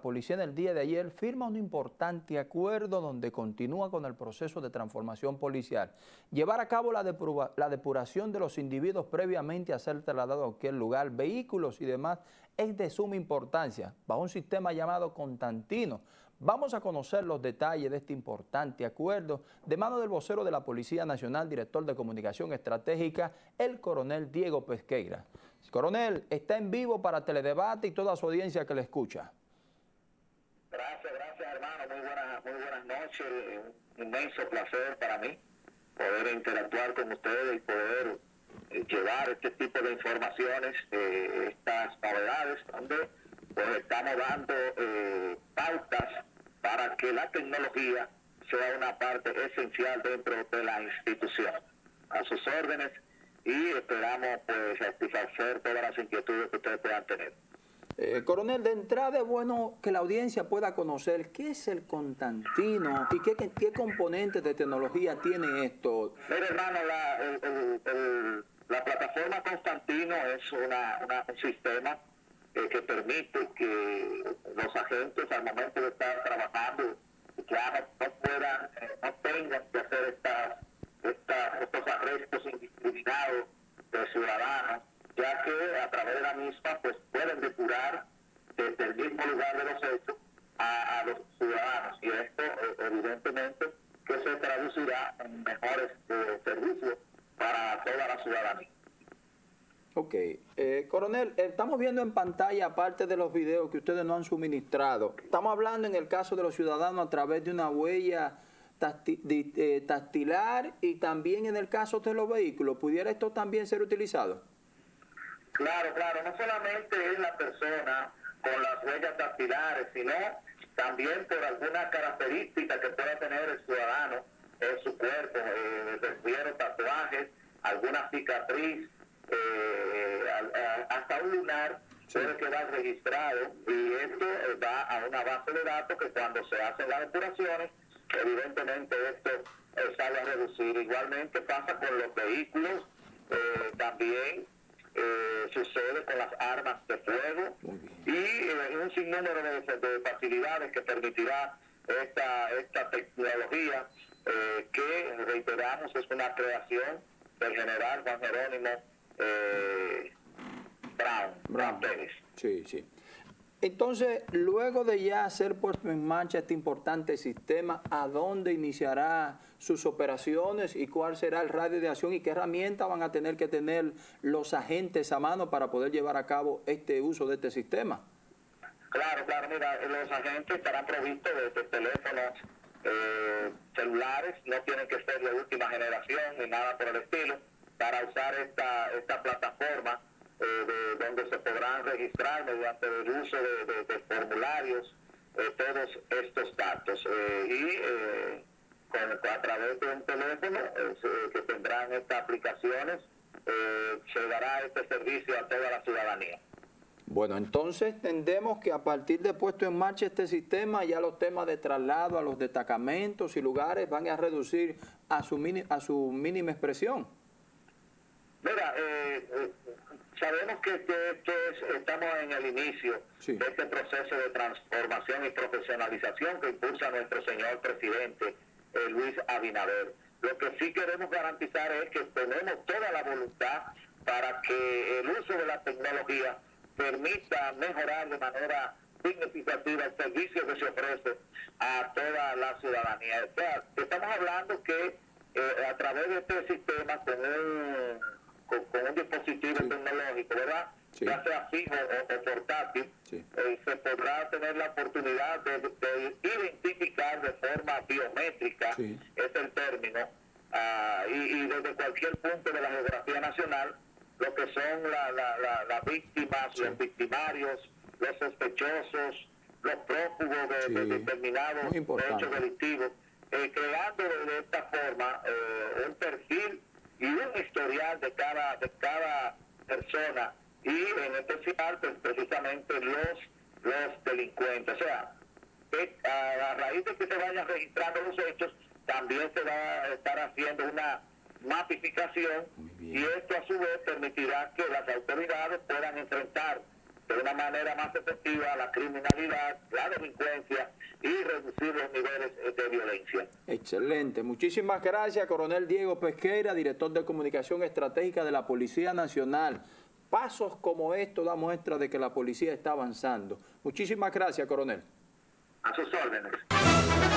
Policía en el día de ayer firma un importante acuerdo donde continúa con el proceso de transformación policial. Llevar a cabo la, la depuración de los individuos previamente a ser trasladados a cualquier lugar, vehículos y demás, es de suma importancia, bajo un sistema llamado Constantino. Vamos a conocer los detalles de este importante acuerdo de mano del vocero de la Policía Nacional, director de Comunicación Estratégica, el coronel Diego Pesqueira. Coronel, está en vivo para Teledebate y toda su audiencia que le escucha. Gracias, gracias hermano, muy buenas, noches, un inmenso placer para mí poder interactuar con ustedes y poder eh, llevar este tipo de informaciones, eh, estas novedades, donde pues estamos dando eh, pautas para que la tecnología sea una parte esencial dentro de la institución. A sus órdenes y esperamos pues satisfacer todas las inquietudes que ustedes puedan tener. Eh, coronel, de entrada es bueno que la audiencia pueda conocer qué es el Constantino y qué, qué, componentes de tecnología tiene esto. Mira, hermano, la, la plataforma Constantino es una, un sistema eh, que permite que los agentes al momento de estar trabajando ya no, puedan, eh, no tengan que hacer estas, estos arrestos indiscriminados de ciudadanos ya que a través de la misma pues pueden depurar desde el mismo lugar de los hechos a, los ciudadanos y esto eh, evidentemente que se traducirá en mejores eh, servicios para toda la ciudadanía. Ok. Eh, coronel, estamos viendo en pantalla, aparte de los videos que ustedes no han suministrado, estamos hablando en el caso de los ciudadanos a través de una huella tastilar y también en el caso de los vehículos. ¿Pudiera esto también ser utilizado? Claro, claro, no solamente es la persona huellas dactilares, sino también por alguna característica que pueda tener el ciudadano en su cuerpo, eh, refiero tatuajes, alguna cicatriz, eh, hasta un lunar puede quedar registrado y esto va a una base de datos que cuando se hacen las depuraciones, evidentemente esto eh, sale a reducir. Igualmente pasa con los vehículos, eh, también eh, sucede con las armas de fuego y eh, un sinnúmero de, facilidades que permitirá esta, esta tecnología eh, que, reiteramos, es una creación del general Juan Jerónimo Brown, Brown Pérez. Sí, sí. Entonces, luego de ya hacer puesto en marcha este importante sistema, ¿a dónde iniciará sus operaciones y cuál será el radio de acción y qué herramientas van a tener que tener los agentes a mano para poder llevar a cabo este uso de este sistema? Claro, claro, mira, los agentes estarán provistos de, teléfonos eh, celulares, no tienen que ser de última generación ni nada por el estilo, para usar esta, esta plataforma eh, donde se podrán registrar mediante el uso de, formularios eh, todos estos datos. Eh, y a través de un teléfono que tendrán estas aplicaciones, se dará este servicio a toda la ciudadanía. Bueno, entonces entendemos que a partir de puesto en marcha este sistema, ya los temas de traslado a los destacamentos y lugares van a reducir a su, a su mínima expresión. Mira, eh, Sabemos que, estamos en el inicio de este proceso de transformación y profesionalización que impulsa nuestro señor presidente eh, Luis Abinader. Lo que sí queremos garantizar es que tenemos toda la voluntad para que el uso de la tecnología permita mejorar de manera significativa el servicio que se ofrece a toda la ciudadanía. O sea, estamos hablando que eh, a través de este sistema, con un con, un dispositivo tecnológico, ¿verdad? Ya sea fijo o, portátil, eh, se podrá tener la oportunidad de, identificar de forma biométrica, es el término, ah, y, desde cualquier punto de la geografía nacional, lo que son las víctimas, los victimarios, los sospechosos, los prófugos de, determinados hechos delictivos, eh, creando de esta forma eh, un perfil y un historial de cada, de cada persona y en especial pues, precisamente los, los delincuentes. O sea, a, raíz de que se vayan registrando los hechos, también se va a estar haciendo una mapificación y esto a su vez permitirá que las autoridades puedan enfrentar de una manera más efectiva la criminalidad, la delincuencia y reducir los niveles. Excelente. Muchísimas gracias, coronel Diego Pesqueira, director de Comunicación Estratégica de la Policía Nacional. Pasos como estos da muestra de que la policía está avanzando. Muchísimas gracias, coronel. A sus órdenes.